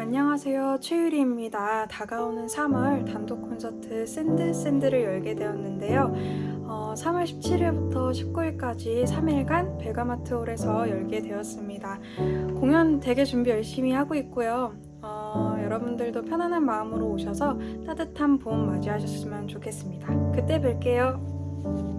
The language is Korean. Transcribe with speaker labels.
Speaker 1: 안녕하세요. 최유리입니다. 다가오는 3월 단독 콘서트 Send Send를 열게 되었는데요. 어, 3월 17일부터 19일까지 3일간 백암아트홀에서 열게 되었습니다. 공연 되게 준비 열심히 하고 있고요. 어, 여러분들도 편안한 마음으로 오셔서 따뜻한 봄 맞이하셨으면 좋겠습니다. 그때 뵐게요.